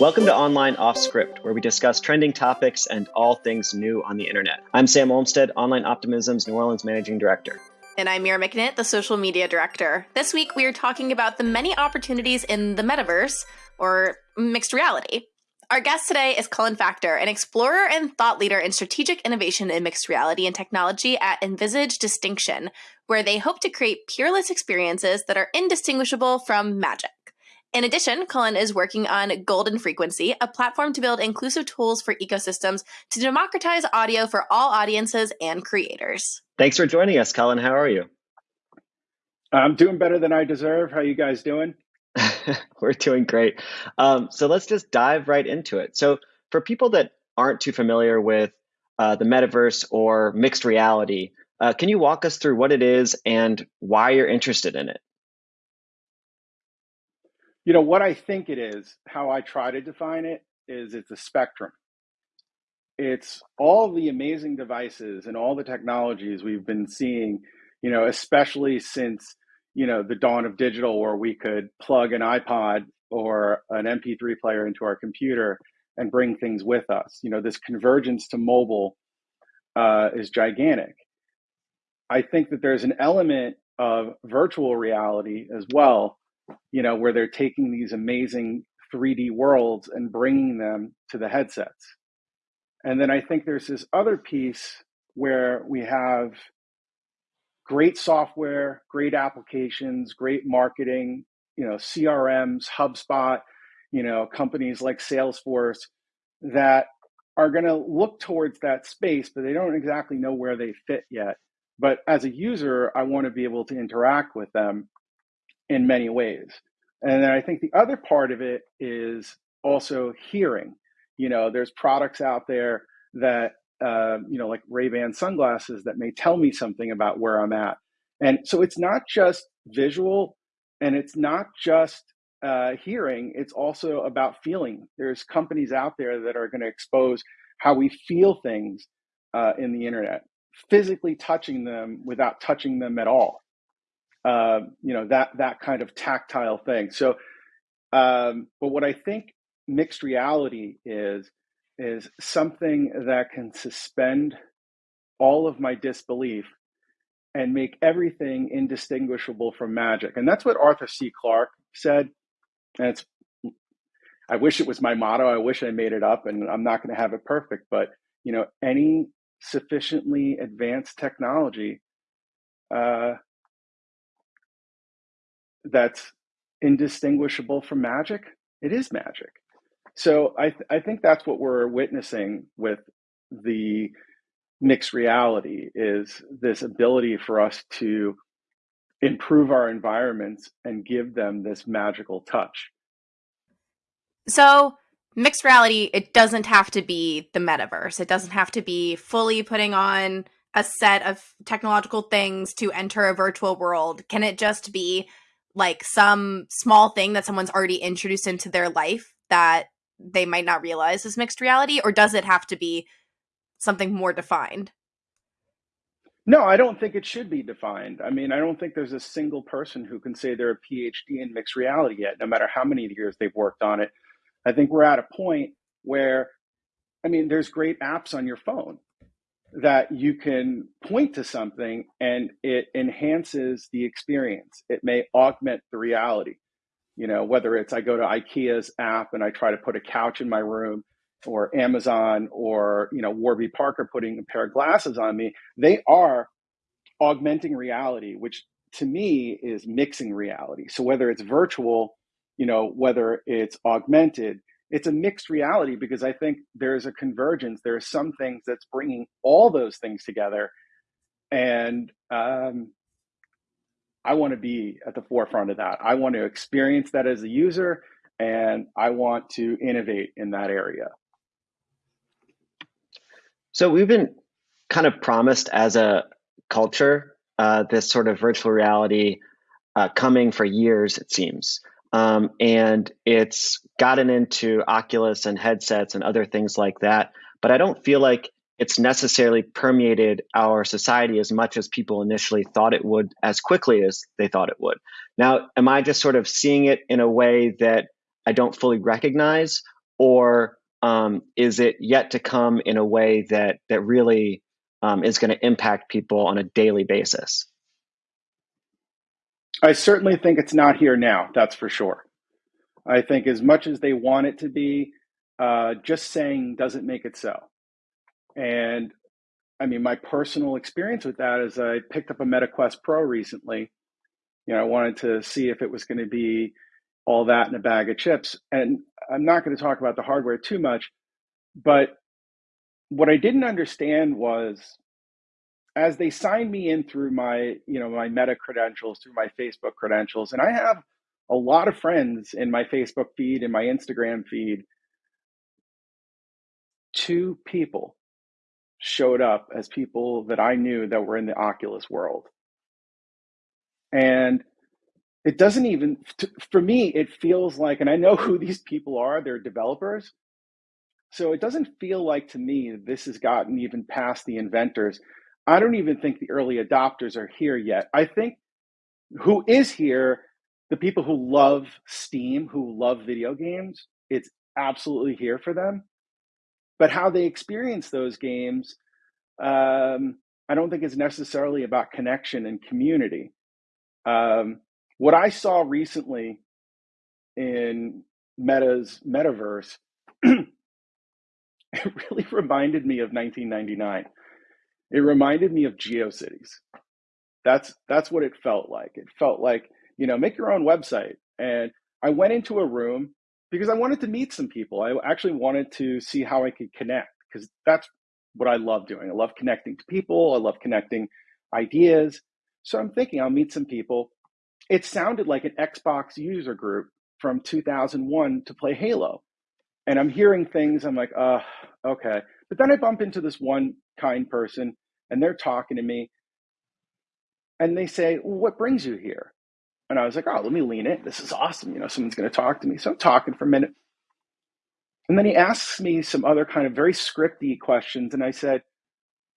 Welcome to Online Off Script, where we discuss trending topics and all things new on the internet. I'm Sam Olmstead, Online Optimism's New Orleans Managing Director. And I'm Mira McNitt, the Social Media Director. This week we are talking about the many opportunities in the metaverse, or mixed reality. Our guest today is Cullen Factor, an explorer and thought leader in strategic innovation in mixed reality and technology at Envisage Distinction, where they hope to create peerless experiences that are indistinguishable from magic. In addition, Cullen is working on Golden Frequency, a platform to build inclusive tools for ecosystems to democratize audio for all audiences and creators. Thanks for joining us, Cullen. How are you? I'm doing better than I deserve. How you guys doing? We're doing great. Um, so let's just dive right into it. So, for people that aren't too familiar with uh, the metaverse or mixed reality, uh, can you walk us through what it is and why you're interested in it? You know, what I think it is, how I try to define it, is it's a spectrum. It's all the amazing devices and all the technologies we've been seeing, you know, especially since, you know, the dawn of digital where we could plug an iPod or an MP3 player into our computer and bring things with us. You know, this convergence to mobile uh, is gigantic. I think that there's an element of virtual reality as well you know, where they're taking these amazing 3D worlds and bringing them to the headsets. And then I think there's this other piece where we have great software, great applications, great marketing, you know, CRMs, HubSpot, you know, companies like Salesforce that are going to look towards that space, but they don't exactly know where they fit yet. But as a user, I want to be able to interact with them in many ways. And then I think the other part of it is also hearing. You know, there's products out there that, uh, you know, like Ray Ban sunglasses that may tell me something about where I'm at. And so it's not just visual and it's not just uh, hearing, it's also about feeling. There's companies out there that are going to expose how we feel things uh, in the internet, physically touching them without touching them at all. Uh, you know that that kind of tactile thing. So, um, but what I think mixed reality is is something that can suspend all of my disbelief and make everything indistinguishable from magic. And that's what Arthur C. Clarke said. And it's I wish it was my motto. I wish I made it up and I'm not going to have it perfect, but you know, any sufficiently advanced technology uh, that's indistinguishable from magic, it is magic. So I, th- I think that's what we're witnessing with the mixed reality is this ability for us to improve our environments and give them this magical touch. So mixed reality, it doesn't have to be the metaverse. It doesn't have to be fully putting on a set of technological things to enter a virtual world. Can it just be like some small thing that someone's already introduced into their life that they might not realize is mixed reality or does it have to be something more defined? No i don't think it should be defined. I mean i don't think there's a single person who can say they're a phd in mixed reality yet no matter how many years they've worked on it. I think we're at a point where i mean there's great apps on your phone that you can point to something and it enhances the experience. It may augment the reality. You know, whether it's I go to IKEA's app and I try to put a couch in my room, or Amazon, or you know Warby Parker putting a pair of glasses on me, they are augmenting reality, which to me is mixing reality. So whether it's virtual, you know, whether it's augmented, it's a mixed reality because I think there's a convergence. There are some things that's bringing all those things together, and um, I want to be at the forefront of that. I want to experience that as a user, and I want to innovate in that area. So we've been kind of promised as a culture uh, this sort of virtual reality uh, coming for years, it seems. Um, and it's gotten into Oculus and headsets and other things like that. But I don't feel like it's necessarily permeated our society as much as people initially thought it would, as quickly as they thought it would. Now, am I just sort of seeing it in a way that I don't fully recognize? or um, is it yet to come in a way that that really um, is going to impact people on a daily basis? I certainly think it's not here now. That's for sure. I think as much as they want it to be, uh, just saying doesn't make it so. And I mean, my personal experience with that is I picked up a MetaQuest Pro recently. You know, I wanted to see if it was going to be all that in a bag of chips. And I'm not going to talk about the hardware too much, but what I didn't understand was as they signed me in through my, you know, my Meta credentials, through my Facebook credentials, and I have a lot of friends in my Facebook feed and my Instagram feed. Two people showed up as people that I knew that were in the Oculus world. And it doesn't even, for me, it feels like, and I know who these people are, they're developers. So it doesn't feel like to me this has gotten even past the inventors. I don't even think the early adopters are here yet. I think who is here, the people who love Steam, who love video games, it's absolutely here for them. But how they experience those games, um, I don't think is necessarily about connection and community. Um, what I saw recently in Meta's metaverse, it really reminded me of 1999. It reminded me of GeoCities. That's that's what it felt like. It felt like you know make your own website. And I went into a room because I wanted to meet some people. I actually wanted to see how I could connect because that's what I love doing. I love connecting to people. I love connecting ideas. So I'm thinking I'll meet some people. It sounded like an Xbox user group from 2001 to play Halo. And I'm hearing things, I'm like, uh, okay. But then I bump into this one kind person and they're talking to me and they say, well, what brings you here? And I was like, oh, let me lean in. This is awesome. You know, someone's going to talk to me. So I'm talking for a minute. And then he asks me some other kind of very scripty questions. And I said,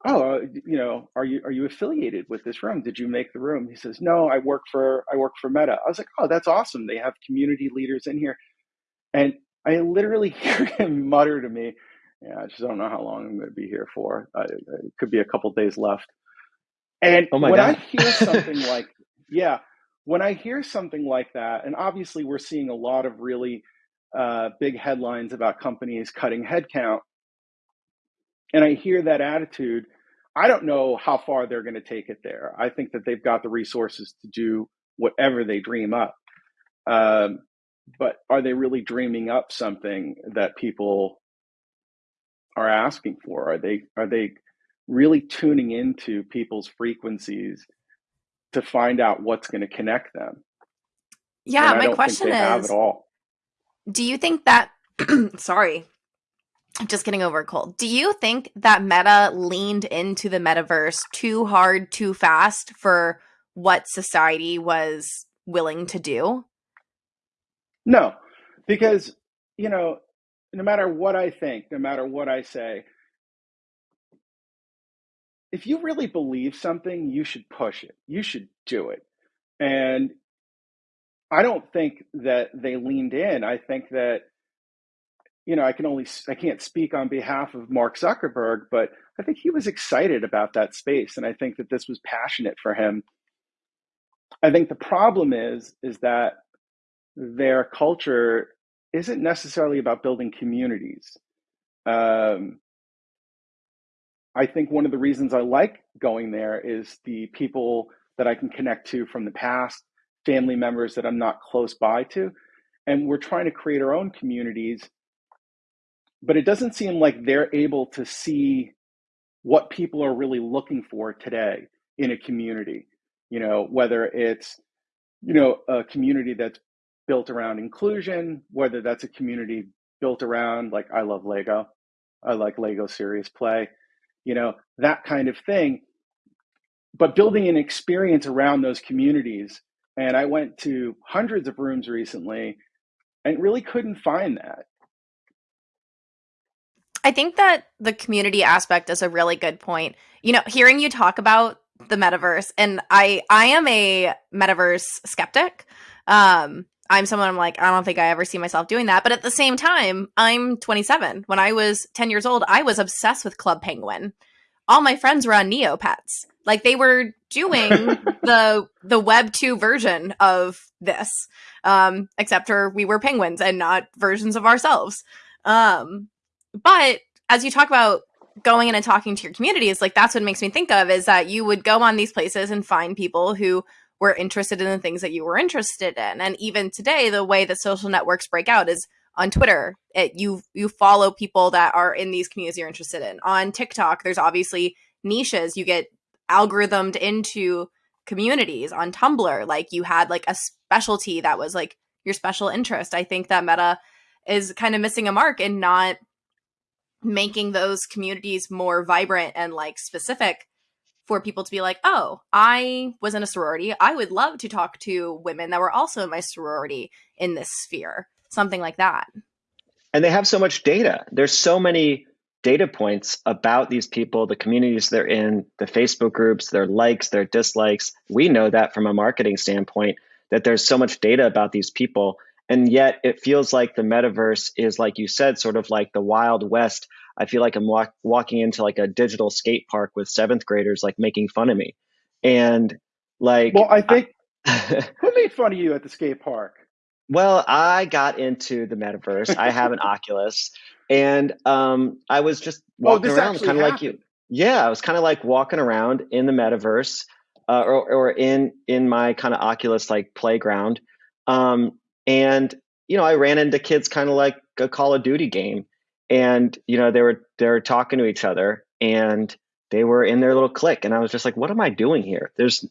oh, uh, you know, are you, are you affiliated with this room? Did you make the room? He says, no, I work for, I work for Meta. I was like, oh, that's awesome. They have community leaders in here. And I literally hear him mutter to me, yeah, I just don't know how long I'm going to be here for. Uh, it could be a couple days left. And oh when God. I hear something like, yeah, when I hear something like that, and obviously we're seeing a lot of really uh, big headlines about companies cutting headcount, and I hear that attitude, I don't know how far they're going to take it there. I think that they've got the resources to do whatever they dream up. Um, but are they really dreaming up something that people are asking for? Are they are they really tuning into people's frequencies to find out what's going to connect them. Yeah, my question is Do you think that sorry, I'm just getting over a cold. Do you think that Meta leaned into the metaverse too hard, too fast for what society was willing to do? No, because, you know, no matter what I think, no matter what I say, if you really believe something, you should push it. You should do it. And I don't think that they leaned in. I think that, you know, I can only, I can't speak on behalf of Mark Zuckerberg, but I think he was excited about that space. And I think that this was passionate for him. I think the problem is, is that their culture isn't necessarily about building communities. Um, I think one of the reasons I like going there is the people that I can connect to from the past, family members that I'm not close by to. And we're trying to create our own communities, but it doesn't seem like they're able to see what people are really looking for today in a community. You know, whether it's, you know, a community that's built around inclusion, whether that's a community built around like I love Lego. I like Lego Serious Play you know, that kind of thing. But building an experience around those communities. And I went to hundreds of rooms recently and really couldn't find that. I think that the community aspect is a really good point. You know, hearing you talk about the metaverse and I I am a metaverse skeptic. Um I'm someone I'm like, I don't think I ever see myself doing that. But at the same time, I'm 27. When I was 10 years old, I was obsessed with Club Penguin. All my friends were on Neopets. Like they were doing the the Web 2 version of this. Um, except for we were penguins and not versions of ourselves. Um, but as you talk about going in and talking to your community, is like that's what makes me think of is that you would go on these places and find people who were interested in the things that you were interested in. And even today, the way that social networks break out is on Twitter. It, you you follow people that are in these communities you're interested in. On TikTok, there's obviously niches. You get algorithmed into communities. On Tumblr, like you had like a specialty that was like your special interest. I think that Meta is kind of missing a mark in not making those communities more vibrant and like specific for people to be like, oh, I was in a sorority. I would love to talk to women that were also in my sorority in this sphere, something like that. And they have so much data. There's so many data points about these people, the communities they're in, the Facebook groups, their likes, their dislikes. We know that from a marketing standpoint, that there's so much data about these people. And yet it feels like the metaverse is, like you said, sort of like the Wild West I feel like I'm walk, walking into like a digital skate park with seventh graders like making fun of me. And like, well, I think I, who made fun of you at the skate park? Well, I got into the metaverse. I have an Oculus, and um, I was just oh, walking oh, around, kind of like you. Yeah, I was kind of like walking around in the metaverse, uh, or, or in in my kind of Oculus like playground, um, and you know, I ran into kids kind of like a Call of Duty game, and you know they were they were talking to each other and they were in their little clique. And i was just like what am i doing here? There's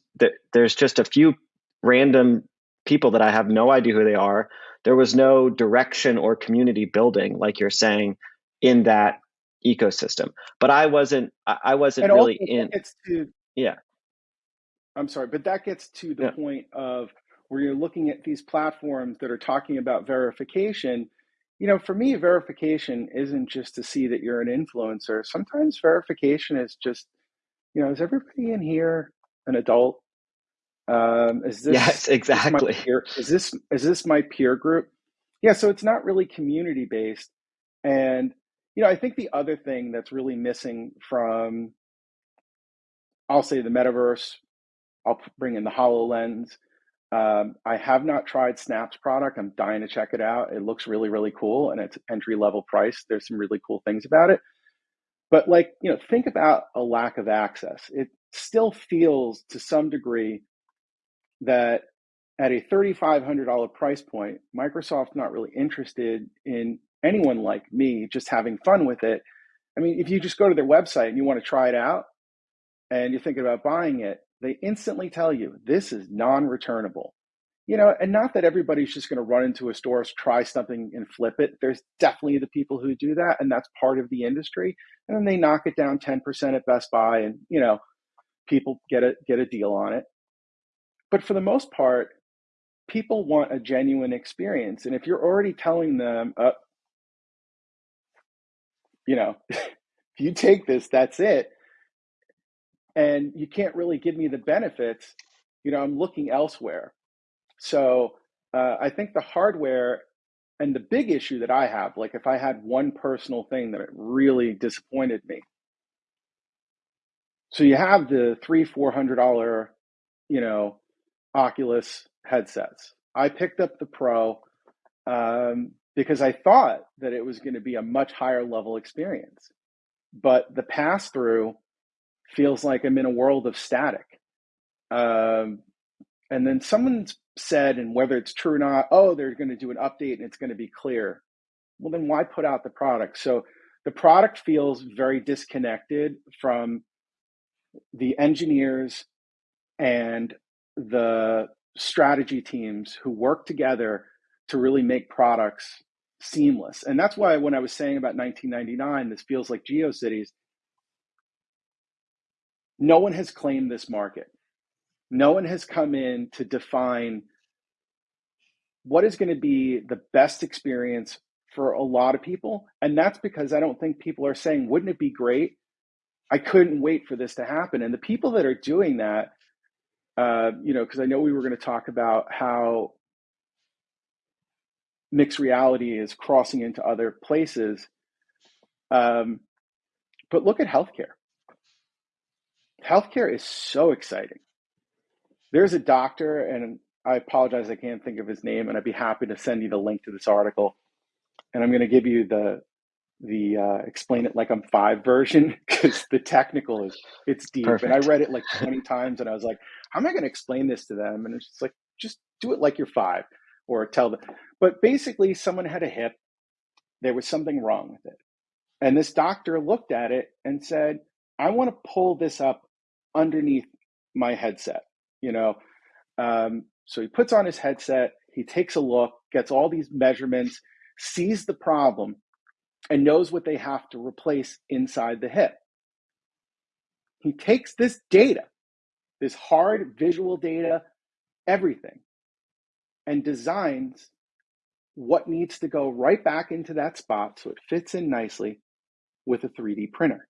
there's just a few random people that i have no idea who they are. There was no direction or community building like you're saying in that ecosystem. But i wasn't i wasn't and really in to, yeah. I'm sorry but that gets to the yeah. point of where you're looking at these platforms that are talking about verification you know, for me, verification isn't just to see that you're an influencer. Sometimes verification is just, you know, is everybody in here an adult? Um, is this yes, exactly? Is this, peer, is this is this my peer group? Yeah, so it's not really community based, and you know, I think the other thing that's really missing from, I'll say the metaverse, I'll bring in the Hololens, um, I have not tried Snap's product. I'm dying to check it out. It looks really, really cool, and it's entry level price. There's some really cool things about it. But like, you know, think about a lack of access. It still feels to some degree that at a $3,500 price point, Microsoft's not really interested in anyone like me just having fun with it. I mean, if you just go to their website and you want to try it out and you're thinking about buying it, they instantly tell you this is non-returnable. You know and not that everybody's just going to run into a store try something and flip it. There's definitely the people who do that and that's part of the industry and then they knock it down 10% at best buy and you know people get a get a deal on it. But for the most part people want a genuine experience and if you're already telling them uh, you know if you take this that's it and you can't really give me the benefits, you know, I'm looking elsewhere. So uh, I think the hardware and the big issue that I have, like if I had one personal thing that really disappointed me. So you have the three, four hundred dollar, you know, Oculus headsets. I picked up the Pro um, because I thought that it was going to be a much higher level experience. But the pass through feels like I'm in a world of static. Um, and then someone said, and whether it's true or not, oh, they're going to do an update and it's going to be clear. Well, then why put out the product? So the product feels very disconnected from the engineers and the strategy teams who work together to really make products seamless. And that's why when I was saying about 1999, this feels like GeoCities, no one has claimed this market. No one has come in to define what is going to be the best experience for a lot of people. And that's because I don't think people are saying, wouldn't it be great? I couldn't wait for this to happen. And the people that are doing that, uh, you know, because I know we were going to talk about how mixed reality is crossing into other places. Um, but look at healthcare. Healthcare is so exciting. There's a doctor, and I apologize, I can't think of his name, and I'd be happy to send you the link to this article. And I'm going to give you the the uh, explain it like I'm five version because the technical is it's deep. Perfect. And I read it like 20 times, and I was like, how am I going to explain this to them? And it's just like, just do it like you're five, or tell them. But basically, someone had a hip. There was something wrong with it, and this doctor looked at it and said, I want to pull this up underneath my headset. You know, um, so he puts on his headset. He takes a look, gets all these measurements, sees the problem, and knows what they have to replace inside the hip. He takes this data, this hard visual data, everything, and designs what needs to go right back into that spot so it fits in nicely with a 3D printer.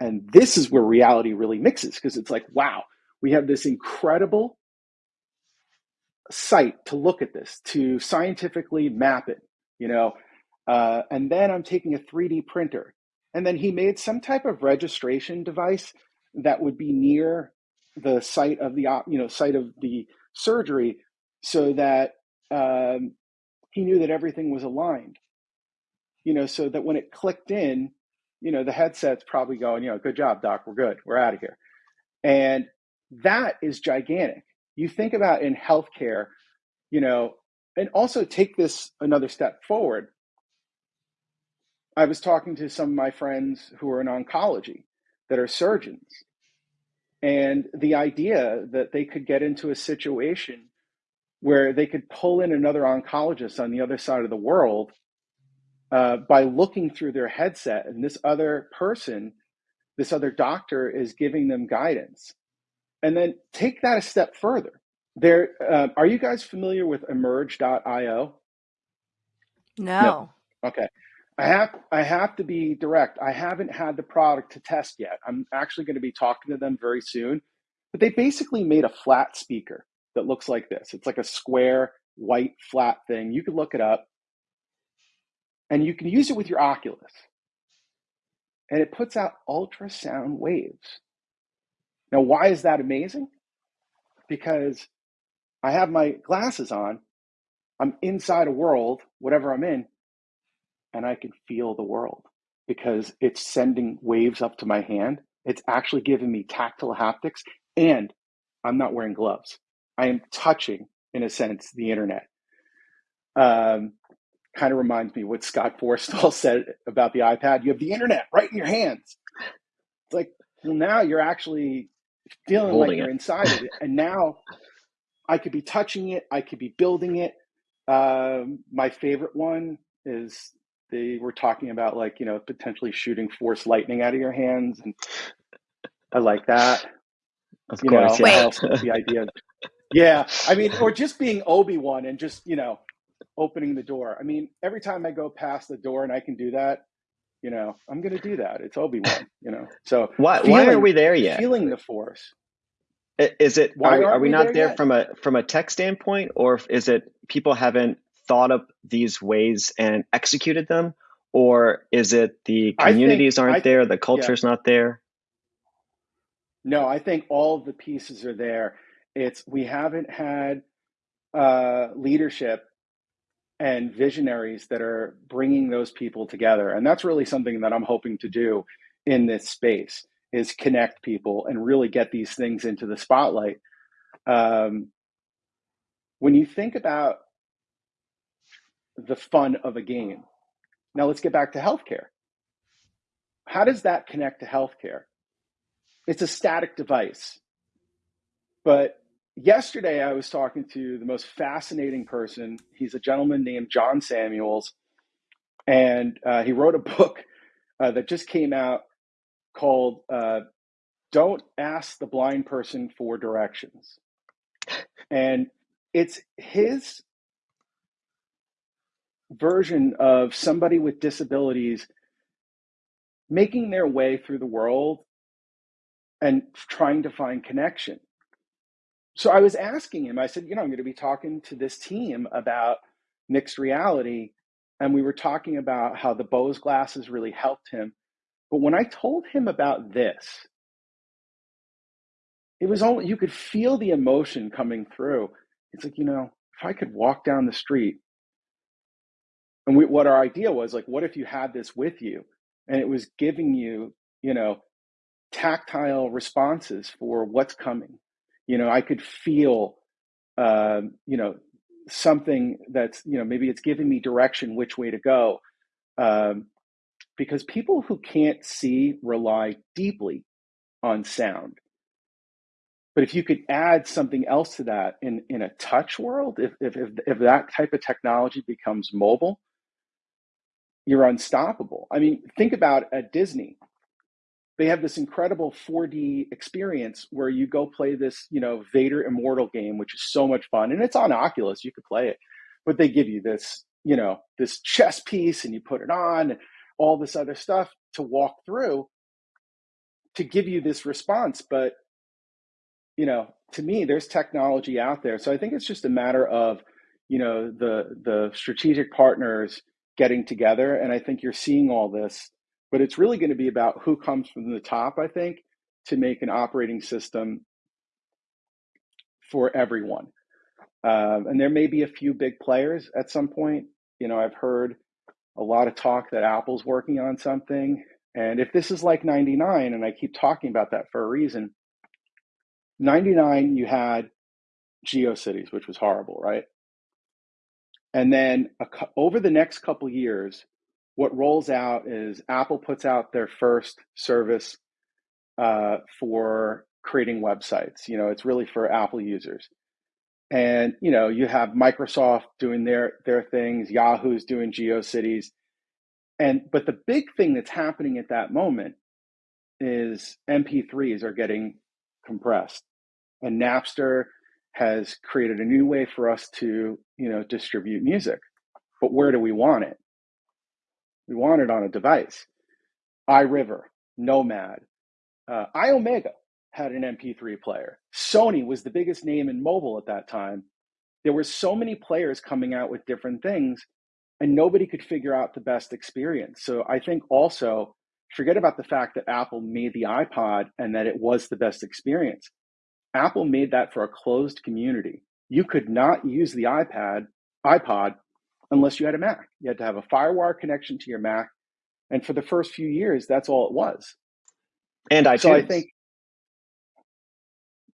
And this is where reality really mixes because it's like, wow, we have this incredible site to look at this, to scientifically map it, you know, uh, and then I'm taking a 3D printer. And then he made some type of registration device that would be near the site of the you know site of the surgery, so that um, he knew that everything was aligned. You know, so that when it clicked in, you know, the headset's probably going, you know, good job, doc, we're good, we're out of here. And that is gigantic. You think about in healthcare, you know, and also take this another step forward. I was talking to some of my friends who are in oncology that are surgeons. And the idea that they could get into a situation where they could pull in another oncologist on the other side of the world uh, by looking through their headset, and this other person, this other doctor, is giving them guidance. And then take that a step further. There, uh, are you guys familiar with Emerge.io? No. no. Okay. I have I have to be direct. I haven't had the product to test yet. I'm actually going to be talking to them very soon. But they basically made a flat speaker that looks like this. It's like a square white flat thing. You can look it up. And you can use it with your Oculus. And it puts out ultrasound waves. Now, why is that amazing? Because I have my glasses on, I'm inside a world, whatever I'm in, and I can feel the world because it's sending waves up to my hand. It's actually giving me tactile haptics, and I'm not wearing gloves. I am touching, in a sense, the internet. Um, kind of reminds me what Scott Forstall said about the iPad. You have the internet right in your hands. It's like, well, now you're actually feeling Holding like you're it. inside of it. And now I could be touching it, I could be building it. Um, my favorite one is they were talking about like you know potentially shooting force lightning out of your hands and i like that of you course know, yeah. the idea yeah i mean or just being obi-wan and just you know opening the door i mean every time i go past the door and i can do that you know i'm going to do that it's obi-wan you know so why, feeling, why are we there yet feeling the force is it why are we, are we not there, there from a from a tech standpoint or is it people haven't thought up these ways and executed them? Or is it the communities think, aren't I, there, the culture's yeah. not there? No, I think all the pieces are there. It's we haven't had uh, leadership and visionaries that are bringing those people together, and that's really something that I'm hoping to do in this space is connect people and really get these things into the spotlight. Um, when you think about the fun of a game. Now let's get back to healthcare. How does that connect to healthcare? It's a static device. But yesterday I was talking to the most fascinating person. He's a gentleman named John Samuels. And uh, he wrote a book uh, that just came out called uh, Don't Ask the Blind Person for Directions. And it's his version of somebody with disabilities making their way through the world and trying to find connection. So I was asking him, I said, you know, I'm going to be talking to this team about mixed reality and we were talking about how the Bose glasses really helped him. But when I told him about this, it was only you could feel the emotion coming through. It's like, you know, if I could walk down the street, and we, what our idea was like, what if you had this with you and it was giving you, you know, tactile responses for what's coming? You know, I could feel, uh, you know, something that's you know maybe it's giving me direction which way to go um, because people who can't see rely deeply on sound. But if you could add something else to that in, in a touch world if, if, if, if that type of technology becomes mobile you're unstoppable. I mean think about at disney they have this incredible 4D experience where you go play this, you know, Vader Immortal game, which is so much fun, and it's on Oculus. You could play it, but they give you this, you know, this chess piece, and you put it on, and all this other stuff to walk through to give you this response. But you know, to me, there's technology out there, so I think it's just a matter of, you know, the the strategic partners getting together, and I think you're seeing all this but it's really going to be about who comes from the top, I think, to make an operating system for everyone. Um, and there may be a few big players at some point. You know, I've heard a lot of talk that Apple's working on something. And if this is like 99, and I keep talking about that for a reason, 99, you had GeoCities, which was horrible, right? And then a, over the next couple years, what rolls out is Apple puts out their first service uh, for creating websites. You know, it's really for Apple users. And you know, you have Microsoft doing their their things, Yahoo's doing GeoCities, and but the big thing that's happening at that moment is MP3s are getting compressed, and Napster has created a new way for us to you know distribute music. But where do we want it? We want it on a device. iRiver, Nomad, uh, iOmega had an MP3 player. Sony was the biggest name in mobile at that time. There were so many players coming out with different things, and nobody could figure out the best experience. So I think also forget about the fact that Apple made the iPod and that it was the best experience. Apple made that for a closed community. You could not use the iPad, iPod unless you had a Mac. You had to have a FireWire connection to your Mac. And for the first few years, that's all it was. And iTunes. So I think,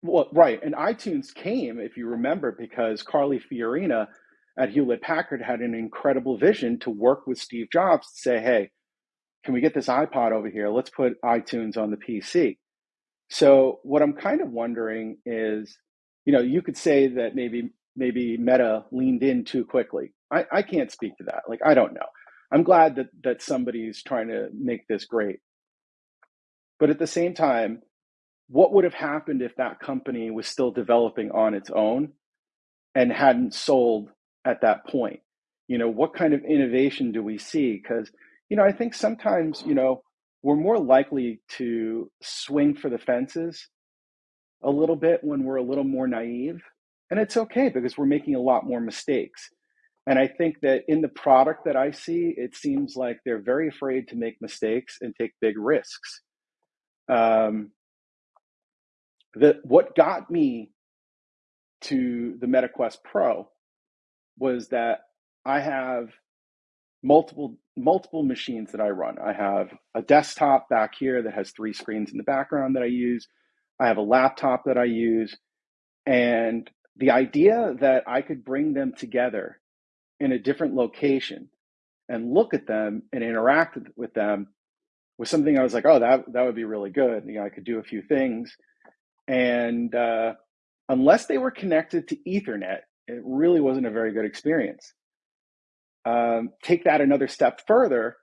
well, right. And iTunes came, if you remember, because Carly Fiorina at Hewlett Packard had an incredible vision to work with Steve Jobs to say, hey, can we get this iPod over here? Let's put iTunes on the PC. So what I'm kind of wondering is, you know, you could say that maybe maybe Meta leaned in too quickly. I, I can't speak to that. Like I don't know. I'm glad that that somebody's trying to make this great. But at the same time, what would have happened if that company was still developing on its own and hadn't sold at that point? You know, what kind of innovation do we see? Because, you know, I think sometimes, you know, we're more likely to swing for the fences a little bit when we're a little more naive and it's okay because we're making a lot more mistakes. And I think that in the product that I see, it seems like they're very afraid to make mistakes and take big risks. Um, the, what got me to the MetaQuest Pro was that I have multiple multiple machines that I run. I have a desktop back here that has three screens in the background that I use. I have a laptop that I use, and the idea that I could bring them together in a different location and look at them and interact with them was something I was like, oh, that that would be really good. You know, I could do a few things, and uh, unless they were connected to Ethernet, it really wasn't a very good experience. Um, take that another step further.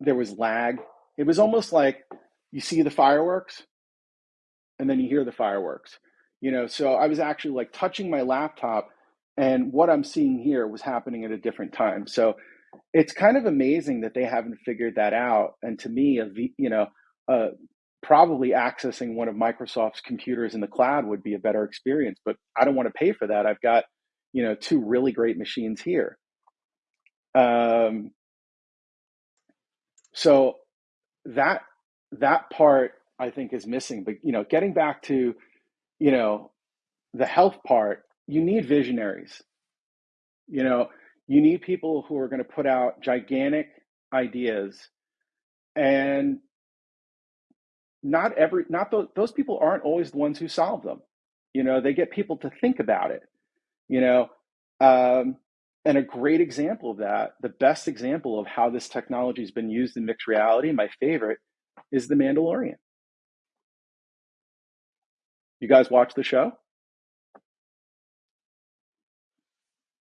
There was lag. It was almost like you see the fireworks and then you hear the fireworks. You know, so I was actually like touching my laptop and what I'm seeing here was happening at a different time. So it's kind of amazing that they haven't figured that out. And to me, a v, you know, uh, probably accessing one of Microsoft's computers in the cloud would be a better experience. But I don't want to pay for that. I've got, you know, two really great machines here. Um, so that that part I think is missing. But you know, getting back to you know the health part, you need visionaries. You know, you need people who are going to put out gigantic ideas. And not every not those, those people aren't always the ones who solve them. You know they get people to think about it. You know um, and a great example of that the best example of how this technology has been used in mixed reality my favorite is the mandalorian. You guys watch the show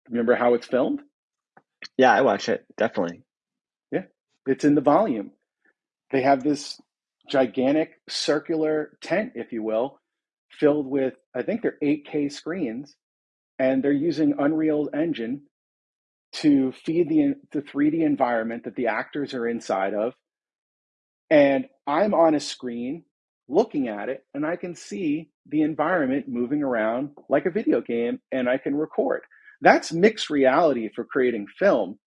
remember how it's filmed yeah i watch it definitely yeah it's in the volume they have this gigantic circular tent, if you will, filled with, I think they're 8K screens, and they're using Unreal Engine to feed the, the 3D environment that the actors are inside of. And I'm on a screen looking at it, and I can see the environment moving around like a video game, and I can record. That's mixed reality for creating film.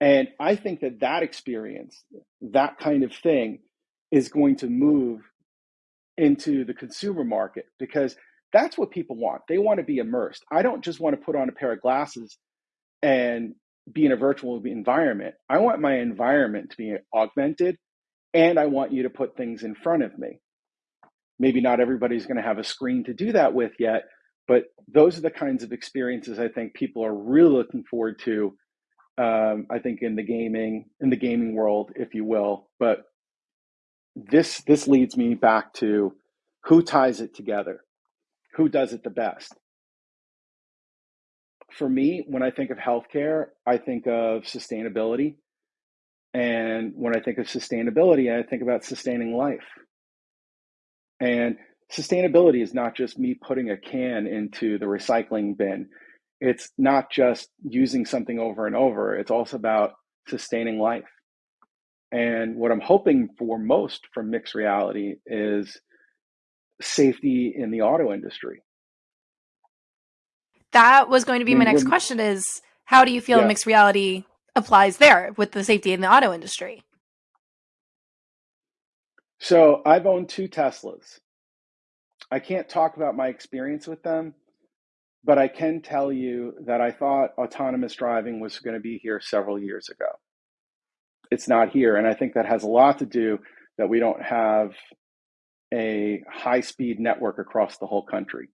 And I think that that experience, that kind of thing, is going to move into the consumer market because that's what people want. They want to be immersed. I don't just want to put on a pair of glasses and be in a virtual environment. I want my environment to be augmented and I want you to put things in front of me. Maybe not everybody's going to have a screen to do that with yet, but those are the kinds of experiences I think people are really looking forward to. Um, I think in the gaming in the gaming world, if you will, but this this leads me back to who ties it together? Who does it the best? For me when i think of healthcare i think of sustainability. And when i think of sustainability i think about sustaining life. And sustainability is not just me putting a can into the recycling bin it's not just using something over and over it's also about sustaining life and what I'm hoping for most from mixed reality is safety in the auto industry. That was going to be my next question is how do you feel yeah. mixed reality applies there with the safety in the auto industry? So I've owned two Teslas. I can't talk about my experience with them, but I can tell you that I thought autonomous driving was going to be here several years ago it's not here. And I think that has a lot to do that we don't have a high speed network across the whole country.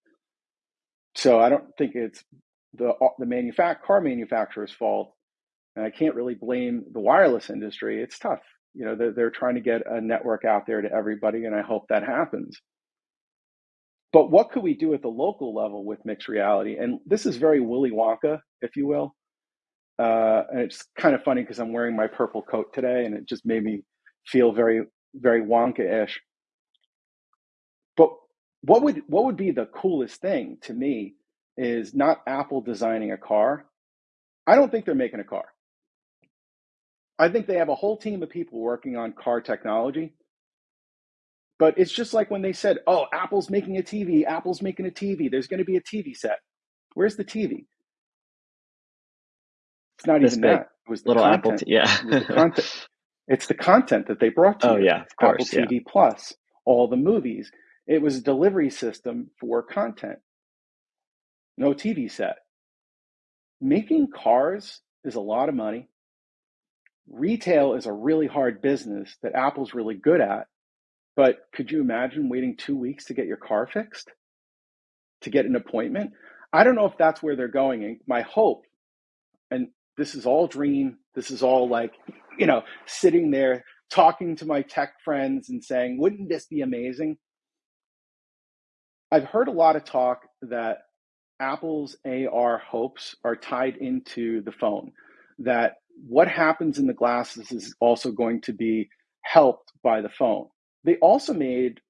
So I don't think it's the uh, the manufact car manufacturer's fault, and I can't really blame the wireless industry. It's tough, you know. They're, they're trying to get a network out there to everybody, and I hope that happens. But what could we do at the local level with mixed reality? And this is very Willy Wonka, if you will. Uh, and it's kind of funny because I'm wearing my purple coat today, and it just made me feel very, very Wonka-ish. But what would what would be the coolest thing to me is not Apple designing a car. I don't think they're making a car. I think they have a whole team of people working on car technology. But it's just like when they said, "Oh, Apple's making a TV. Apple's making a TV. There's going to be a TV set." Where's the TV? It's not this even big. that. It was the little content. Apple. T- yeah, it the content. It's the content that they brought to oh, you. yeah, of course. Apple TV yeah. Plus, all the movies. It was a delivery system for content. No TV set. Making cars is a lot of money. Retail is a really hard business that Apple's really good at. But could you imagine waiting two weeks to get your car fixed? To get an appointment? I don't know if that's where they're going. And my hope, and this is all dream. This is all like, you know, sitting there talking to my tech friends and saying, wouldn't this be amazing? I've heard a lot of talk that Apple's AR hopes are tied into the phone, that what happens in the glasses is also going to be helped by the phone. They also made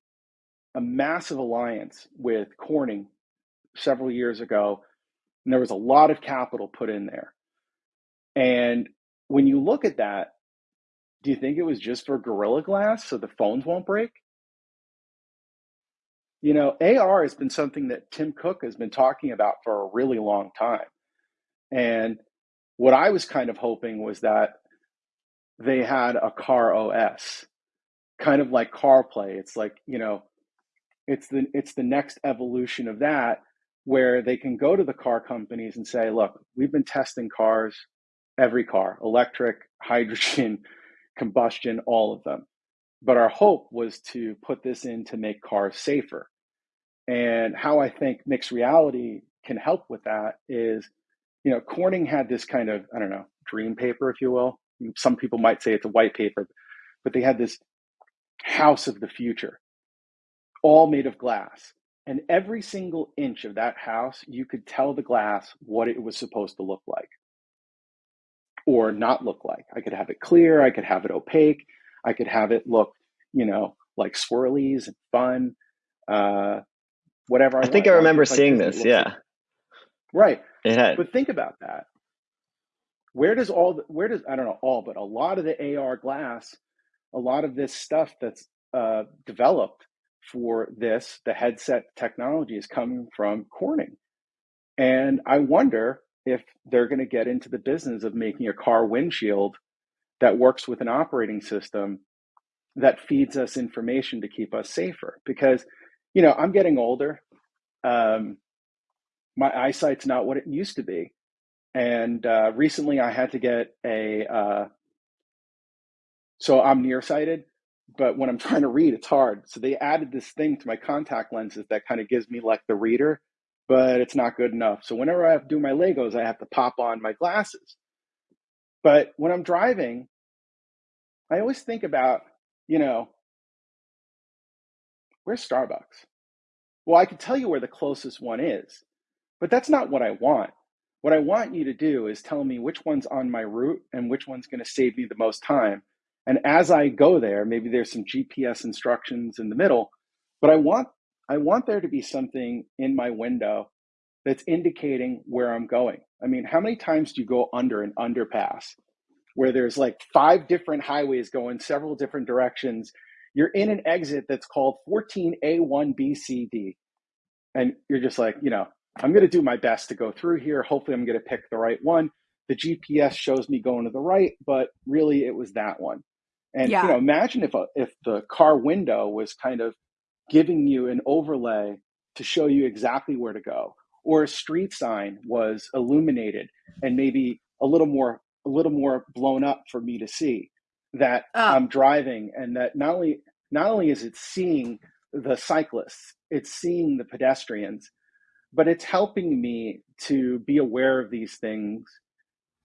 a massive alliance with Corning several years ago, and there was a lot of capital put in there. And when you look at that, do you think it was just for Gorilla Glass so the phones won't break? You know, AR has been something that Tim Cook has been talking about for a really long time. And what I was kind of hoping was that they had a car OS, kind of like CarPlay. It's like, you know, it's the it's the next evolution of that where they can go to the car companies and say, look, we've been testing cars, every car, electric, hydrogen, combustion, all of them. But our hope was to put this in to make cars safer. And how I think mixed reality can help with that is, you know, Corning had this kind of, I don't know, dream paper, if you will. Some people might say it's a white paper, but they had this house of the future, all made of glass. And every single inch of that house, you could tell the glass what it was supposed to look like or not look like. I could have it clear, I could have it opaque, I could have it look, you know, like swirlies and fun, uh, whatever. I, I think I remember like seeing this. Yeah. Like. Right. But think about that. Where does all, the, where does, I don't know all, but a lot of the AR glass, a lot of this stuff that's uh, developed for this, the headset technology is coming from Corning. And I wonder if they're going to get into the business of making a car windshield that works with an operating system that feeds us information to keep us safer. Because, you know, I'm getting older. Um, my eyesight's not what it used to be. And uh, recently I had to get a, uh, so I'm nearsighted but when I'm trying to read, it's hard. So they added this thing to my contact lenses that kind of gives me like the reader, but it's not good enough. So whenever I have to do my Legos, I have to pop on my glasses. But when I'm driving, I always think about, you know, where's Starbucks? Well, I can tell you where the closest one is, but that's not what I want. What I want you to do is tell me which one's on my route and which one's going to save me the most time and as I go there, maybe there's some GPS instructions in the middle, but I want I want there to be something in my window that's indicating where I'm going. I mean, how many times do you go under an underpass where there's like five different highways going several different directions? You're in an exit that's called 14A1BCD. And you're just like, you know, I'm going to do my best to go through here. Hopefully, I'm going to pick the right one. The GPS shows me going to the right, but really it was that one. And yeah. you know, imagine if a, if the car window was kind of giving you an overlay to show you exactly where to go, or a street sign was illuminated and maybe a little more a little more blown up for me to see that oh. I'm driving, and that not only not only is it seeing the cyclists, it's seeing the pedestrians, but it's helping me to be aware of these things.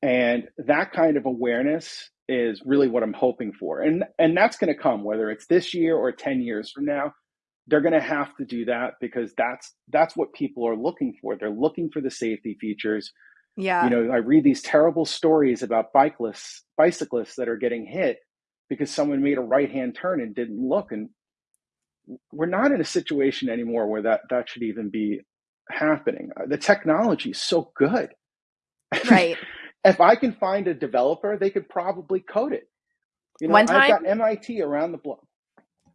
And that kind of awareness is really what I'm hoping for. And and that's going to come whether it's this year or 10 years from now. They're going to have to do that because that's that's what people are looking for. They're looking for the safety features. Yeah. You know, I read these terrible stories about bicyclists bicyclists that are getting hit because someone made a right-hand turn and didn't look and we're not in a situation anymore where that that should even be happening. The technology is so good. Right. if I can find a developer, they could probably code it. You know, One time, I've got MIT around the block.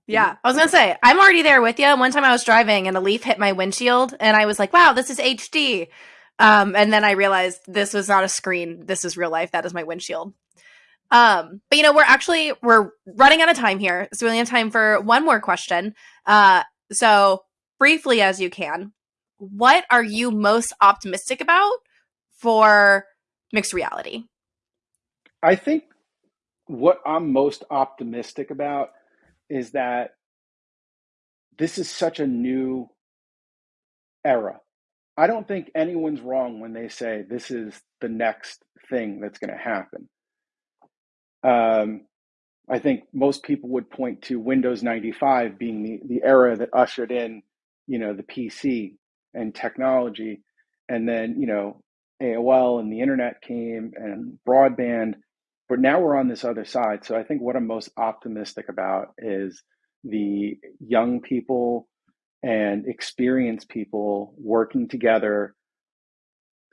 Yeah, I was gonna say I'm already there with you. One time I was driving and a leaf hit my windshield, and I was like, "Wow, this is HD." Um, and then I realized this was not a screen. This is real life. That is my windshield. Um, but you know, we're actually we're running out of time here, so we only have time for one more question. Uh, so briefly as you can, what are you most optimistic about for mixed reality? I think what I'm most optimistic about is that this is such a new era. I don't think anyone's wrong when they say this is the next thing that's going to happen. Um, I think most people would point to Windows 95 being the, the era that ushered in, you know, the PC and technology. And then, you know, AOL and the internet came and broadband, but now we're on this other side. So I think what I'm most optimistic about is the young people and experienced people working together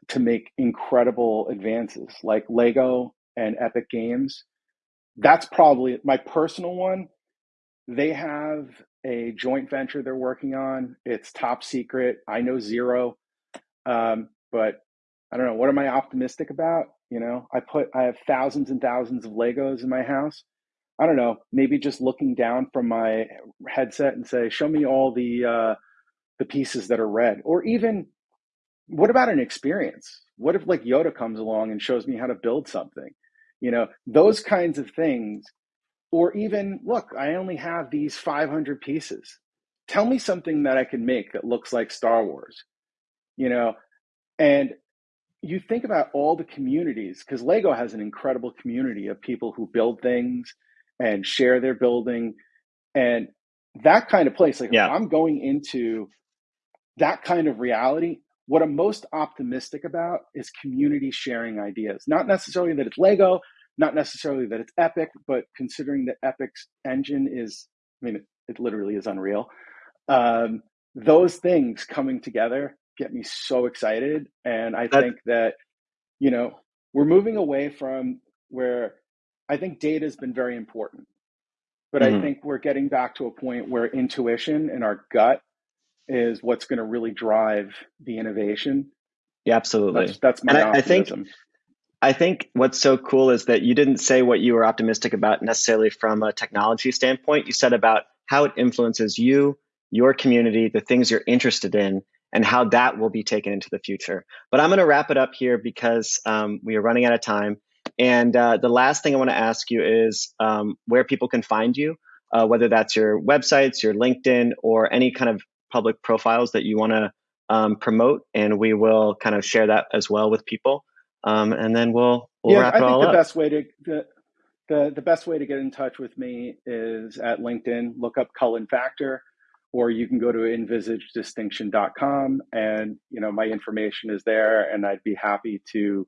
to make incredible advances like Lego and Epic Games. That's probably my personal one. They have a joint venture they're working on. It's top secret. I know zero, um, but I don't know. What am I optimistic about? You know, I put I have thousands and thousands of Legos in my house. I don't know. Maybe just looking down from my headset and say, "Show me all the uh, the pieces that are red," or even what about an experience? What if like Yoda comes along and shows me how to build something? You know, those kinds of things. Or even, look, I only have these 500 pieces. Tell me something that I can make that looks like Star Wars. You know, and you think about all the communities because Lego has an incredible community of people who build things and share their building and that kind of place like yeah. I'm going into that kind of reality what I'm most optimistic about is community sharing ideas. Not necessarily that it's Lego, not necessarily that it's Epic, but considering that Epic's engine is, I mean, it, it literally is unreal. Um, those things coming together get me so excited. And I think that, you know, we're moving away from where I think data has been very important. But mm-hmm. I think we're getting back to a point where intuition and our gut is what's going to really drive the innovation. Yeah, absolutely. That's, that's my and I, I think I think what's so cool is that you didn't say what you were optimistic about necessarily from a technology standpoint. You said about how it influences you, your community, the things you're interested in, and how that will be taken into the future. But I'm going to wrap it up here because um, we are running out of time. And uh, the last thing I want to ask you is um, where people can find you, uh, whether that's your websites, your LinkedIn, or any kind of public profiles that you want to um, promote, and we will kind of share that as well with people. Um, and then we'll we'll yeah, wrap it I think the up. best way to the, the the best way to get in touch with me is at LinkedIn. Look up Cullen Factor, or you can go to envisagedistinction.com, and you know my information is there, and I'd be happy to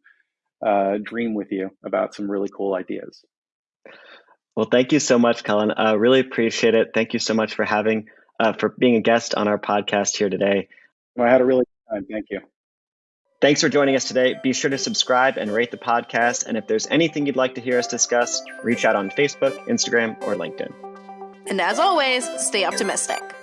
uh, dream with you about some really cool ideas. Well, thank you so much, Cullen. Uh, really appreciate it. Thank you so much for having uh, for being a guest on our podcast here today. Well, I had a really good time. Thank you. Thanks for joining us today. Be sure to subscribe and rate the podcast. And if there's anything you'd like to hear us discuss, reach out on Facebook, Instagram, or LinkedIn. And as always, stay optimistic.